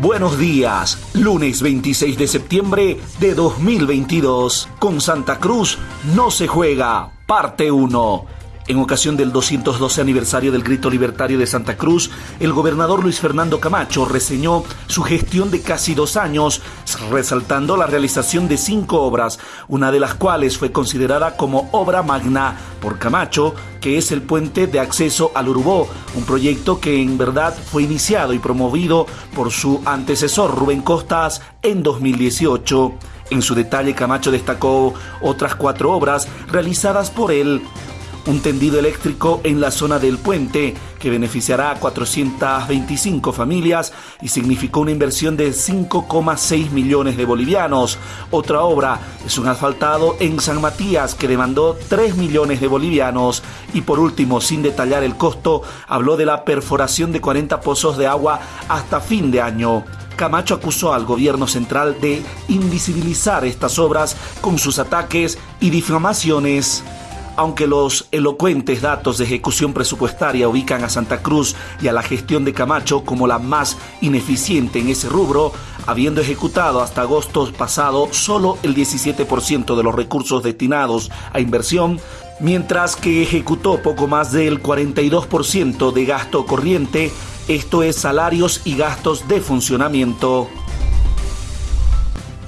Buenos días, lunes 26 de septiembre de 2022. Con Santa Cruz no se juega, parte 1. En ocasión del 212 aniversario del Grito Libertario de Santa Cruz, el gobernador Luis Fernando Camacho reseñó su gestión de casi dos años, resaltando la realización de cinco obras, una de las cuales fue considerada como obra magna por Camacho, que es el puente de acceso al Urubó, un proyecto que en verdad fue iniciado y promovido por su antecesor Rubén Costas en 2018. En su detalle, Camacho destacó otras cuatro obras realizadas por él, un tendido eléctrico en la zona del puente que beneficiará a 425 familias y significó una inversión de 5,6 millones de bolivianos. Otra obra es un asfaltado en San Matías que demandó 3 millones de bolivianos. Y por último, sin detallar el costo, habló de la perforación de 40 pozos de agua hasta fin de año. Camacho acusó al gobierno central de invisibilizar estas obras con sus ataques y difamaciones. Aunque los elocuentes datos de ejecución presupuestaria ubican a Santa Cruz y a la gestión de Camacho como la más ineficiente en ese rubro, habiendo ejecutado hasta agosto pasado solo el 17% de los recursos destinados a inversión, mientras que ejecutó poco más del 42% de gasto corriente, esto es salarios y gastos de funcionamiento.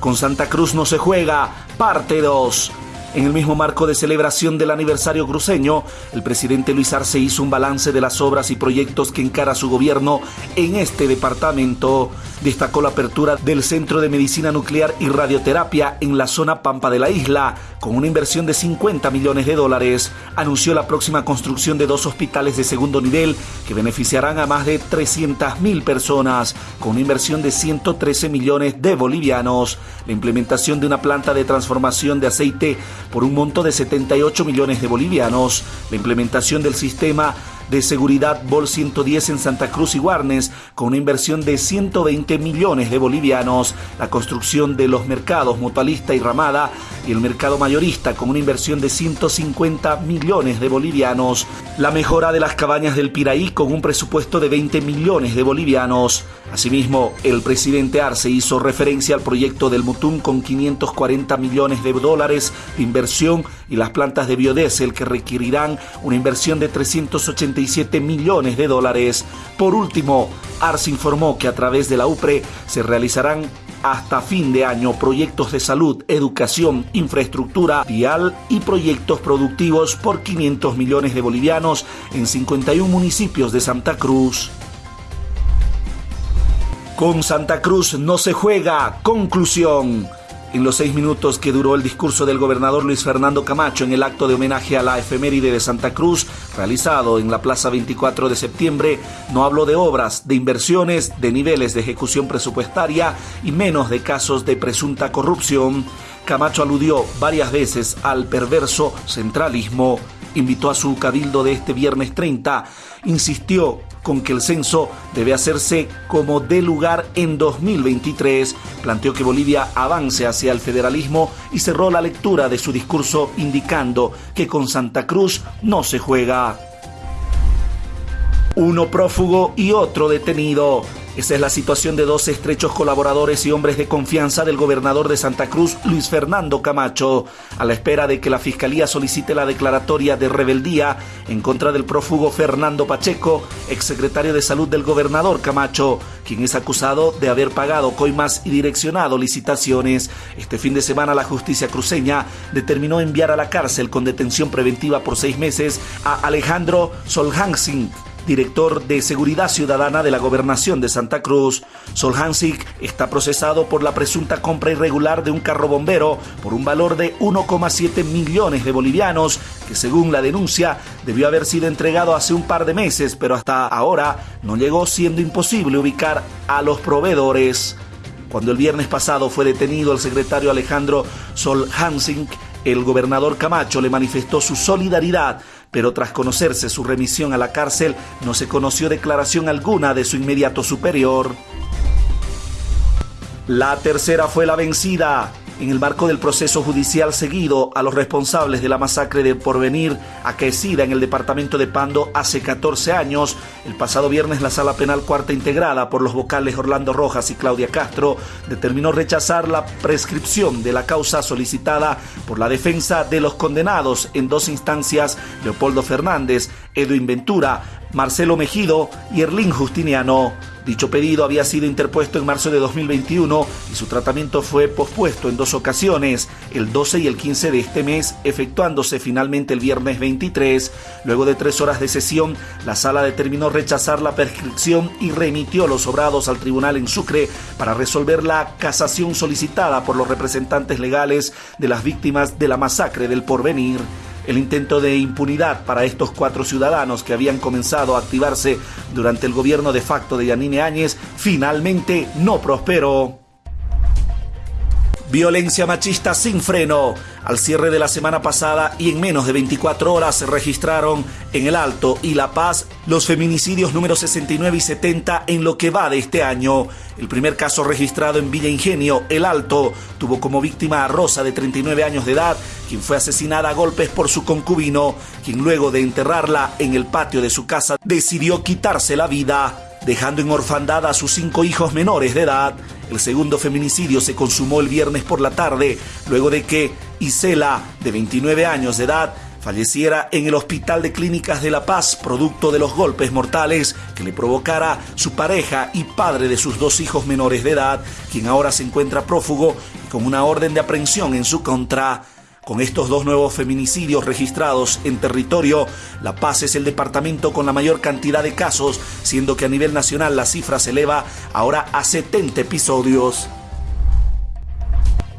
Con Santa Cruz no se juega, parte 2. En el mismo marco de celebración del aniversario cruceño, el presidente Luis Arce hizo un balance de las obras y proyectos que encara su gobierno en este departamento. Destacó la apertura del Centro de Medicina Nuclear y Radioterapia en la zona Pampa de la isla, con una inversión de 50 millones de dólares. Anunció la próxima construcción de dos hospitales de segundo nivel que beneficiarán a más de 300.000 personas, con una inversión de 113 millones de bolivianos. La implementación de una planta de transformación de aceite por un monto de 78 millones de bolivianos, la implementación del sistema de seguridad Bol 110 en Santa Cruz y Guarnes con una inversión de 120 millones de bolivianos, la construcción de los mercados Mutualista y Ramada y el mercado mayorista con una inversión de 150 millones de bolivianos, la mejora de las cabañas del Piraí con un presupuesto de 20 millones de bolivianos. Asimismo, el presidente Arce hizo referencia al proyecto del Mutum con 540 millones de dólares de inversión y las plantas de biodiesel que requerirán una inversión de 387 millones de dólares. Por último, Arce informó que a través de la UPRE se realizarán hasta fin de año proyectos de salud, educación, infraestructura vial y proyectos productivos por 500 millones de bolivianos en 51 municipios de Santa Cruz. Con Santa Cruz no se juega. Conclusión. En los seis minutos que duró el discurso del gobernador Luis Fernando Camacho en el acto de homenaje a la efeméride de Santa Cruz, realizado en la Plaza 24 de septiembre, no habló de obras, de inversiones, de niveles de ejecución presupuestaria y menos de casos de presunta corrupción. Camacho aludió varias veces al perverso centralismo invitó a su cabildo de este viernes 30, insistió con que el censo debe hacerse como de lugar en 2023, planteó que Bolivia avance hacia el federalismo y cerró la lectura de su discurso indicando que con Santa Cruz no se juega. Uno prófugo y otro detenido. Esa es la situación de dos estrechos colaboradores y hombres de confianza del gobernador de Santa Cruz, Luis Fernando Camacho, a la espera de que la Fiscalía solicite la declaratoria de rebeldía en contra del prófugo Fernando Pacheco, exsecretario de Salud del gobernador Camacho, quien es acusado de haber pagado coimas y direccionado licitaciones. Este fin de semana la justicia cruceña determinó enviar a la cárcel con detención preventiva por seis meses a Alejandro Solhansing, director de Seguridad Ciudadana de la Gobernación de Santa Cruz. Solhansik está procesado por la presunta compra irregular de un carro bombero por un valor de 1,7 millones de bolivianos, que según la denuncia debió haber sido entregado hace un par de meses, pero hasta ahora no llegó siendo imposible ubicar a los proveedores. Cuando el viernes pasado fue detenido el secretario Alejandro Solhansik, el gobernador Camacho le manifestó su solidaridad pero tras conocerse su remisión a la cárcel no se conoció declaración alguna de su inmediato superior. La tercera fue la vencida. En el marco del proceso judicial seguido a los responsables de la masacre de Porvenir acaecida en el departamento de Pando hace 14 años. El pasado viernes la sala penal cuarta integrada por los vocales Orlando Rojas y Claudia Castro determinó rechazar la prescripción de la causa solicitada por la defensa de los condenados en dos instancias, Leopoldo Fernández, Edwin Ventura, Marcelo Mejido y Erlín Justiniano. Dicho pedido había sido interpuesto en marzo de 2021 y su tratamiento fue pospuesto en dos ocasiones, el 12 y el 15 de este mes, efectuándose finalmente el viernes 23. Luego de tres horas de sesión, la sala determinó rechazar la prescripción y remitió los obrados al tribunal en Sucre para resolver la casación solicitada por los representantes legales de las víctimas de la masacre del porvenir. El intento de impunidad para estos cuatro ciudadanos que habían comenzado a activarse durante el gobierno de facto de Yanine Áñez finalmente no prosperó. Violencia machista sin freno. Al cierre de la semana pasada y en menos de 24 horas se registraron en El Alto y La Paz los feminicidios número 69 y 70 en lo que va de este año. El primer caso registrado en Villa Ingenio, El Alto, tuvo como víctima a Rosa de 39 años de edad, quien fue asesinada a golpes por su concubino, quien luego de enterrarla en el patio de su casa decidió quitarse la vida, dejando en orfandad a sus cinco hijos menores de edad. El segundo feminicidio se consumó el viernes por la tarde, luego de que Isela, de 29 años de edad, falleciera en el Hospital de Clínicas de La Paz, producto de los golpes mortales que le provocara su pareja y padre de sus dos hijos menores de edad, quien ahora se encuentra prófugo y con una orden de aprehensión en su contra. Con estos dos nuevos feminicidios registrados en territorio, La Paz es el departamento con la mayor cantidad de casos, siendo que a nivel nacional la cifra se eleva ahora a 70 episodios.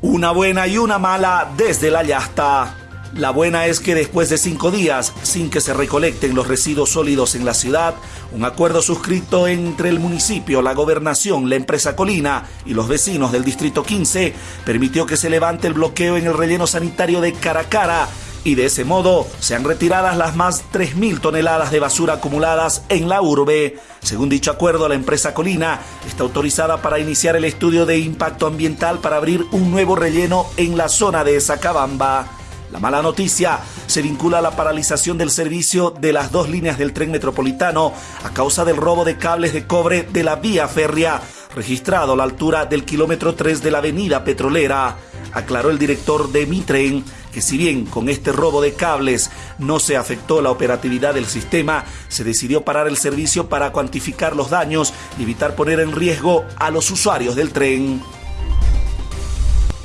Una buena y una mala desde la yasta. La buena es que después de cinco días, sin que se recolecten los residuos sólidos en la ciudad, un acuerdo suscrito entre el municipio, la gobernación, la empresa Colina y los vecinos del Distrito 15 permitió que se levante el bloqueo en el relleno sanitario de Caracara y de ese modo se han retiradas las más 3.000 toneladas de basura acumuladas en la urbe. Según dicho acuerdo, la empresa Colina está autorizada para iniciar el estudio de impacto ambiental para abrir un nuevo relleno en la zona de Zacabamba. La mala noticia se vincula a la paralización del servicio de las dos líneas del tren metropolitano a causa del robo de cables de cobre de la vía férrea, registrado a la altura del kilómetro 3 de la avenida petrolera. Aclaró el director de Mitren que si bien con este robo de cables no se afectó la operatividad del sistema, se decidió parar el servicio para cuantificar los daños y evitar poner en riesgo a los usuarios del tren.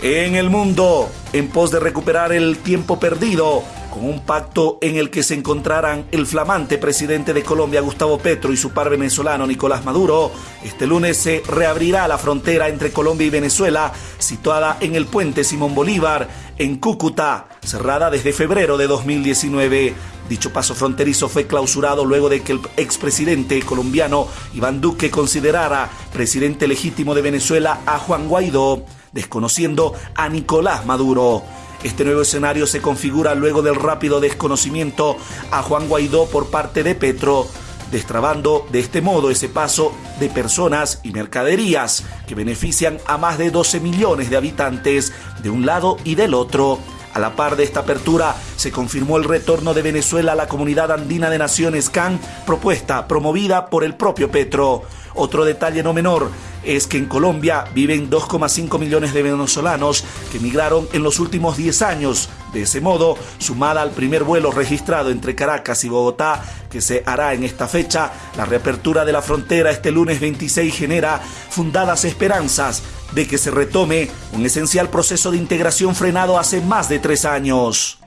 En el mundo, en pos de recuperar el tiempo perdido, con un pacto en el que se encontraran el flamante presidente de Colombia, Gustavo Petro, y su par venezolano, Nicolás Maduro, este lunes se reabrirá la frontera entre Colombia y Venezuela, situada en el puente Simón Bolívar, en Cúcuta, cerrada desde febrero de 2019. Dicho paso fronterizo fue clausurado luego de que el expresidente colombiano Iván Duque considerara presidente legítimo de Venezuela a Juan Guaidó desconociendo a Nicolás Maduro. Este nuevo escenario se configura luego del rápido desconocimiento a Juan Guaidó por parte de Petro, destrabando de este modo ese paso de personas y mercaderías que benefician a más de 12 millones de habitantes de un lado y del otro. A la par de esta apertura, se confirmó el retorno de Venezuela a la Comunidad Andina de Naciones CAN, propuesta promovida por el propio Petro. Otro detalle no menor es que en Colombia viven 2,5 millones de venezolanos que emigraron en los últimos 10 años. De ese modo, sumada al primer vuelo registrado entre Caracas y Bogotá, que se hará en esta fecha, la reapertura de la frontera este lunes 26 genera fundadas esperanzas de que se retome un esencial proceso de integración frenado hace más de tres años.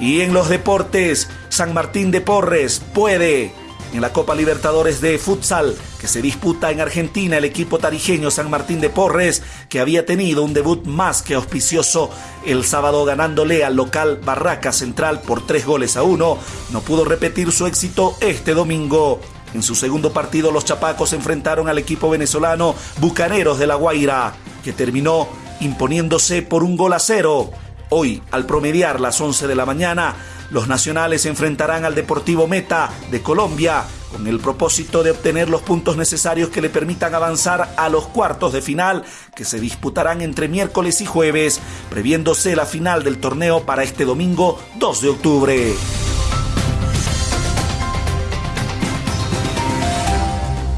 Y en los deportes, San Martín de Porres puede. En la Copa Libertadores de Futsal que se disputa en Argentina, el equipo tarijeño San Martín de Porres, que había tenido un debut más que auspicioso el sábado ganándole al local Barraca Central por tres goles a uno, no pudo repetir su éxito este domingo. En su segundo partido, los chapacos enfrentaron al equipo venezolano Bucaneros de La Guaira, que terminó imponiéndose por un gol a cero. Hoy, al promediar las 11 de la mañana, los nacionales enfrentarán al Deportivo Meta de Colombia con el propósito de obtener los puntos necesarios que le permitan avanzar a los cuartos de final que se disputarán entre miércoles y jueves, previéndose la final del torneo para este domingo 2 de octubre.